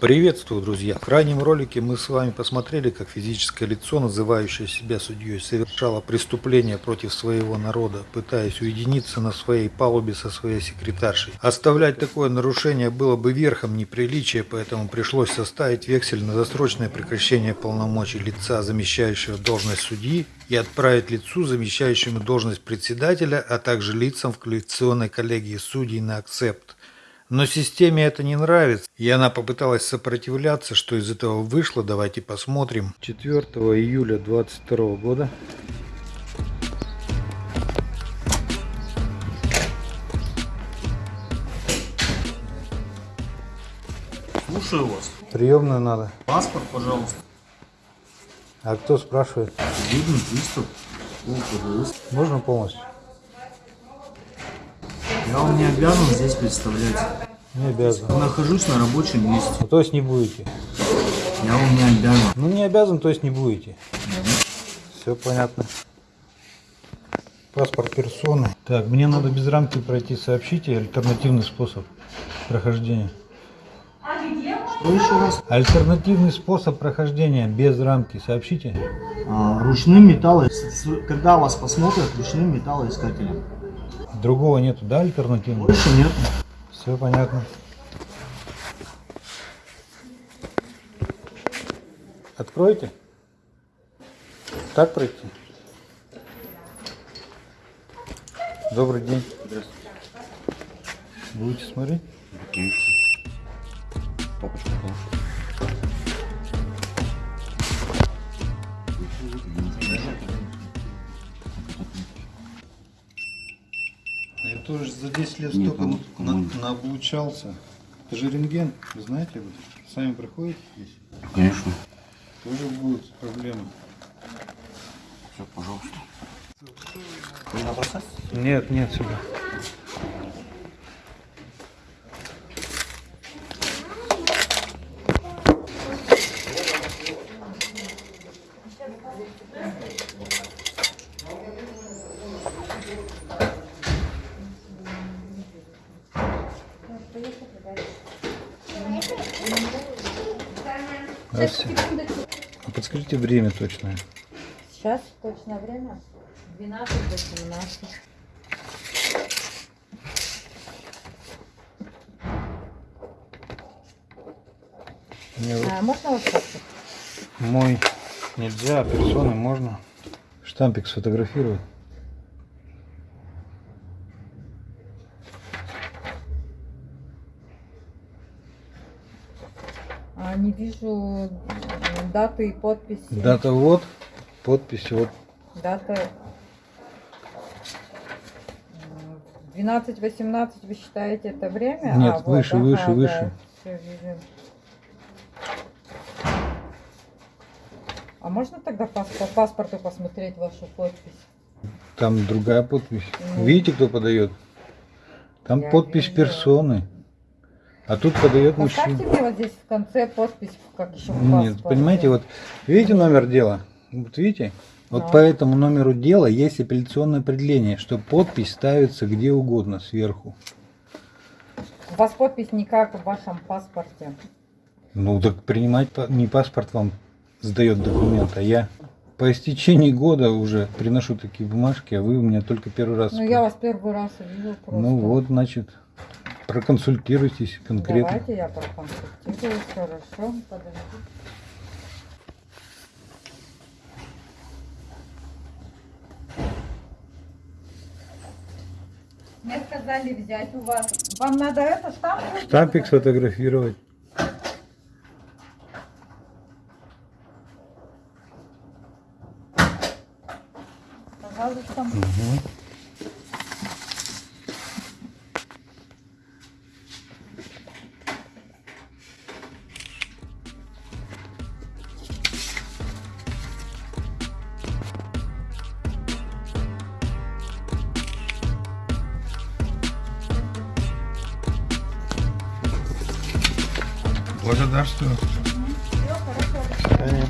Приветствую, друзья! В крайнем ролике мы с вами посмотрели, как физическое лицо, называющее себя судьей, совершало преступление против своего народа, пытаясь уединиться на своей палубе со своей секретаршей. Оставлять такое нарушение было бы верхом неприличия, поэтому пришлось составить вексель на досрочное прекращение полномочий лица, замещающего должность судьи, и отправить лицу, замещающему должность председателя, а также лицам в коллекционной коллегии судей на акцепт. Но системе это не нравится, и она попыталась сопротивляться, что из этого вышло, давайте посмотрим. 4 июля 22 года. Слушаю вас. Приемную надо. Паспорт, пожалуйста. А кто спрашивает? Видно, приступ. Можно полностью? Я вам не обязан здесь представлять. Не обязан. Нахожусь на рабочем месте. Ну, то есть не будете? Я вам не обязан. Ну не обязан, то есть не будете. Все понятно. Паспорт персоны. Так, мне надо без рамки пройти. Сообщите альтернативный способ прохождения. Что еще раз? Альтернативный способ прохождения без рамки. Сообщите. А, ручным металлом. Когда вас посмотрят, ручным металлоискателем. Другого нету, да, альтернативного? Больше нет. Все понятно. Откройте. Так пройти? Добрый день. Здравствуйте. Будете смотреть? Конечно. Папочка, папа. Тоже за 10 лет Нет, столько на, ну. наобучался. Это же рентген, вы знаете этом? Сами проходите здесь? Конечно. Тоже будут проблемы. Все, пожалуйста. Вы на посадке? Нет, нет, сюда. Здравствуйте. А подскажите время точное. Сейчас точное время 12 до 17. Мне вот А, можно вот так? мой нельзя, а персоны можно. Штампик сфотографировать. А, не вижу м, дату и подписи. Дата вот, подпись вот. Дата 12-18 вы считаете это время? Нет, А, вот, выше, ага, выше, да, выше. А можно тогда по паспорту посмотреть вашу подпись? Там другая подпись. Ну. Видите, кто подает? Там подпись вижу. персоны. А тут подает Поставьте мужчина. мне вот здесь в конце подпись, как еще в Нет, паспорте. понимаете, вот видите номер дела? Вот видите? Вот Ну. по этому номеру дела есть апелляционное определение, что подпись ставится где угодно сверху. У вас подпись не как в вашем паспорте. Ну так принимать не паспорт вам сдает документ, а я по истечении года уже приношу такие бумажки, а вы у меня только первый раз. Ну, я вас первый раз увижу просто. Ну вот, значит, проконсультируйтесь конкретно. Давайте я проконсультируюсь, хорошо, подожди. Мне сказали взять у вас. Вам надо это штамп? Штампик сфотографировать. Пожалуйста. Благодарствую. Все, хорошо.